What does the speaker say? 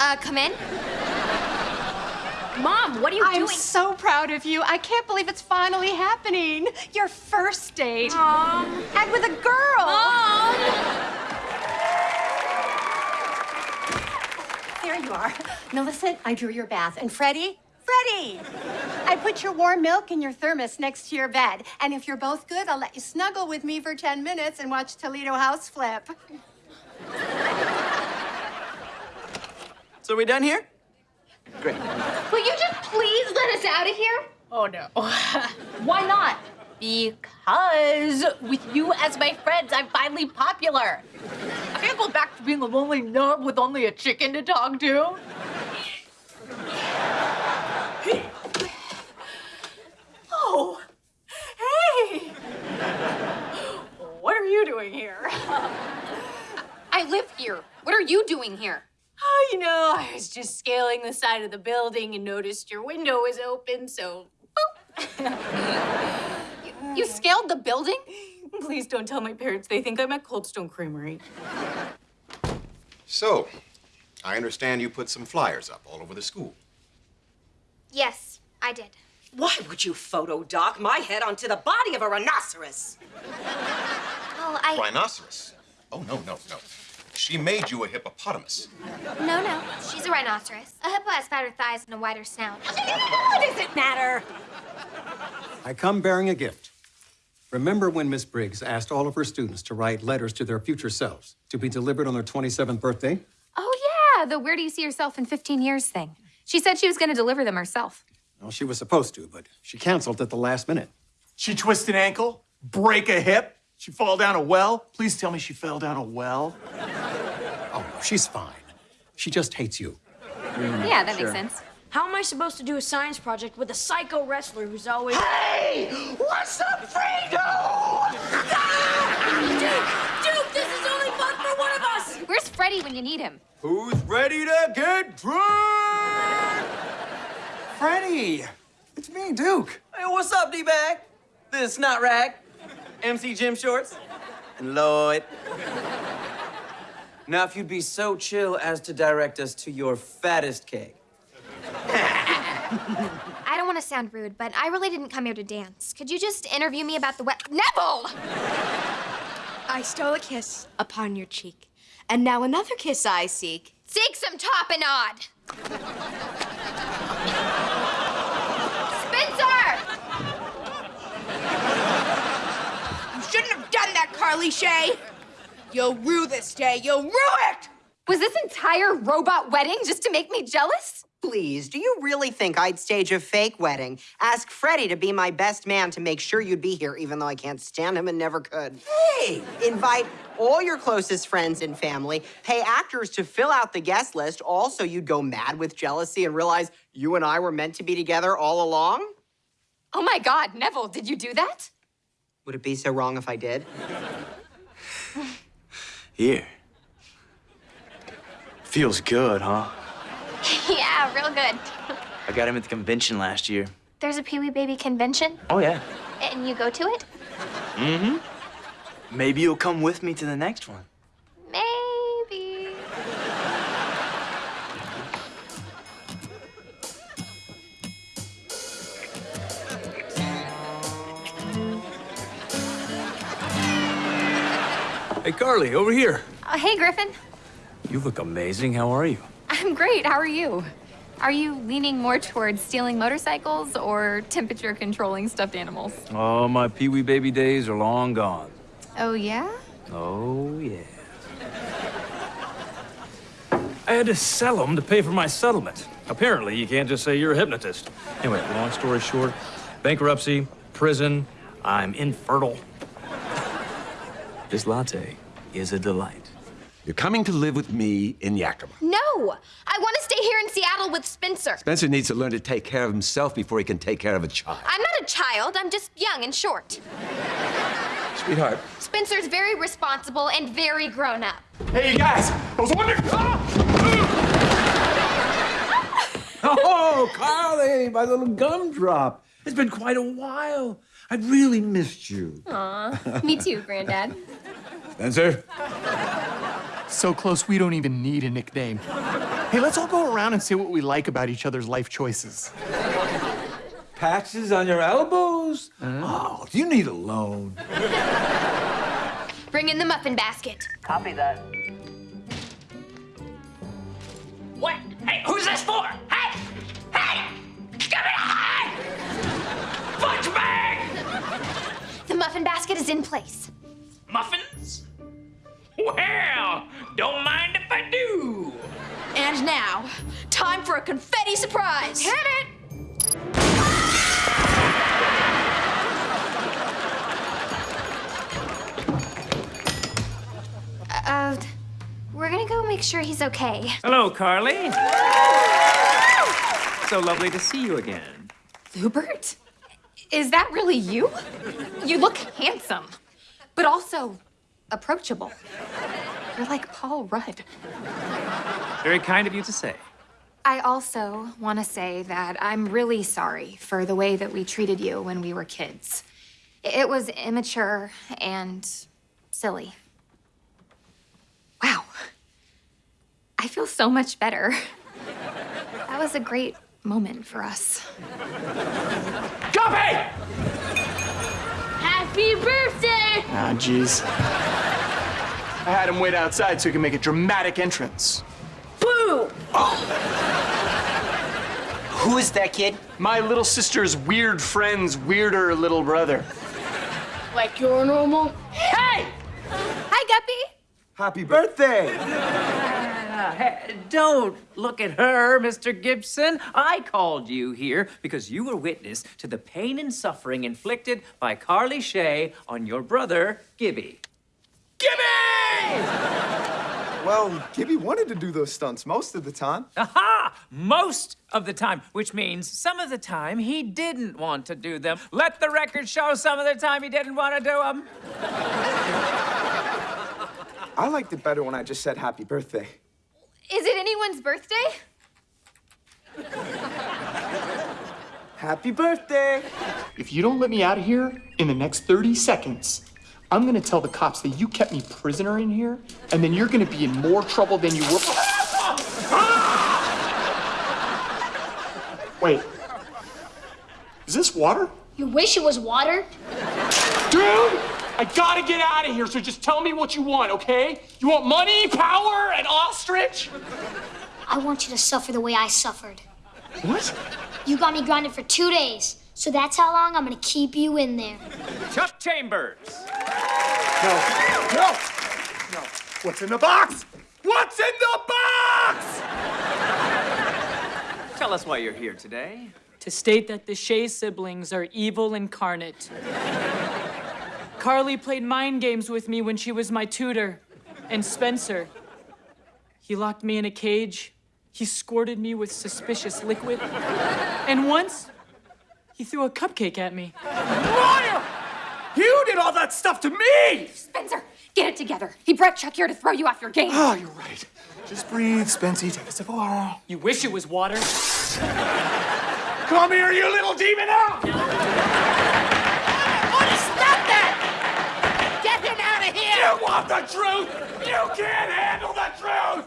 Uh, come in. Mom, what are you doing? I'm so proud of you. I can't believe it's finally happening. Your first date. Mom. And with a girl. Mom. There you are. Millicent, I drew your bath. And Freddie? Freddie! I put your warm milk in your thermos next to your bed. And if you're both good, I'll let you snuggle with me for 10 minutes and watch Toledo House flip. So we done here? Great. Will you just please let us out of here? Oh no. Why not? Because with you as my friends, I'm finally popular. I can't go back to being a lonely nerd with only a chicken to talk to. Oh, hey! What are you doing here? I live here. What are you doing here? Oh, you know, I was just scaling the side of the building and noticed your window was open, so. You scaled the building? Please don't tell my parents. They think I'm at Cold Stone Creamery. So, I understand you put some flyers up all over the school. Yes, I did. Why would you photo dock my head onto the body of a rhinoceros? Well, I. Rhinoceros? Oh, no, no, no. She made you a hippopotamus. No, no. She's a rhinoceros. A hippo has fatter thighs and a wider snout. What does it matter? I come bearing a gift. Remember when Miss Briggs asked all of her students to write letters to their future selves to be delivered on their 27th birthday? Oh, yeah, the where do you see yourself in 15 years thing. She said she was going to deliver them herself. Well, she was supposed to, but she canceled at the last minute. She twist an ankle, break a hip, she fall down a well. Please tell me she fell down a well. No, she's fine. She just hates you. yeah, that makes sense. How am I supposed to do a science project with a psycho wrestler who's always. Hey, what's up, Fredo? Duke! Duke, this is only fun for one of us! Where's Freddie when you need him? Who's ready to get drunk? Freddie, it's me, Duke. Hey, what's up, D-Bag? This is Snot Rag, MC Jim Shorts, and Lloyd. Now, if you'd be so chill as to direct us to your fattest cake. I don't want to sound rude, but I really didn't come here to dance. Could you just interview me about the wet. Neville! I stole a kiss upon your cheek, and now another kiss I seek. Seek some tapenade! Spencer! You shouldn't have done that, Carly Shay. You'll rue this day. You'll rue it. Was this entire robot wedding just to make me jealous? Please, do you really think I'd stage a fake wedding? Ask Freddie to be my best man to make sure you'd be here, even though I can't stand him and never could. Hey! Invite all your closest friends and family, pay actors to fill out the guest list, Also, you'd go mad with jealousy and realize you and I were meant to be together all along? Oh my God, Neville, did you do that? Would it be so wrong if I did? Here. Feels good, huh? yeah, real good. I got him at the convention last year. There's a Pee Wee Baby convention, Oh, yeah. and you go to it? Mm-hmm. Maybe you'll come with me to the next one. Hey, Carly, over here. Uh, hey, Griffin. You look amazing. How are you? I'm great. How are you? Are you leaning more towards stealing motorcycles or temperature controlling stuffed animals? Oh, my Pee Wee baby days are long gone. Oh, yeah? Oh, yeah. I had to sell them to pay for my settlement. Apparently, you can't just say you're a hypnotist. Anyway, long story short, bankruptcy, prison, I'm infertile. This latte is a delight. You're coming to live with me in Yakima. No! I want to stay here in Seattle with Spencer. Spencer needs to learn to take care of himself before he can take care of a child. I'm not a child, I'm just young and short. Sweetheart. Spencer's very responsible and very grown up. Hey, you guys, I was wondering. Oh, Carly, my little gumdrop. It's been quite a while. I've really missed you. Aw, me too, Granddad. Spencer? So close, we don't even need a nickname. Hey, let's all go around and say what we like about each other's life choices. Patches on your elbows? Oh, do you need a loan? Bring in the muffin basket. Copy that. What? Hey, who's this for? Muffin basket is in place. Muffins? Well, don't mind if I do. And now, time for a confetti surprise. Hit it! Uh, we're gonna go make sure he's okay. Hello, Carly. so lovely to see you again. Hubert? Is that really you? You look handsome, but also approachable. You're like Paul Rudd. Very kind of you to say. I also want to say that I'm really sorry for the way that we treated you when we were kids. It was immature and silly. Wow. I feel so much better. That was a great moment for us. Copy! Happy birthday! Ah, jeez. I had him wait outside so he could make a dramatic entrance. Boo! Who is that kid? My little sister's weird friend's weirder little brother. Like you're normal? Hey! Hi, Guppy. Happy birthday! Don't look at her, Mr. Gibson. I called you here because you were witness to the pain and suffering inflicted by Carly Shay on your brother, Gibby. Gibby! Well, Gibby wanted to do those stunts most of the time. Aha! Most of the time, which means some of the time he didn't want to do them. Let the record show some of the time he didn't want to do them. I liked it better when I just said happy birthday. Is it anyone's birthday? Happy birthday! If you don't let me out of here in the next 30 seconds, I'm gonna tell the cops that you kept me prisoner in here, and then you're gonna be in more trouble than you were. Wait. Is this water? You wish it was water? Dude! I gotta get out of here, so just tell me what you want, okay? You want money, power, an ostrich? I want you to suffer the way I suffered. What? You got me grounded for two days, so that's how long I'm gonna keep you in there. Chuck Chambers. No. No! No. What's in the box? What's in the box? Tell us why you're here today. To state that the Shay siblings are evil incarnate. Carly played mind games with me when she was my tutor. And Spencer, he locked me in a cage. He squirted me with suspicious liquid. And once, he threw a cupcake at me. Liar! You did all that stuff to me! Spencer, get it together. He brought Chuck here to throw you off your game. Oh, you're right. Just breathe, Spency. Take a sip of water. You wish it was water. Come here, you little demon! Out! Stop that! Get him out of here! You want the truth? You can't handle the truth!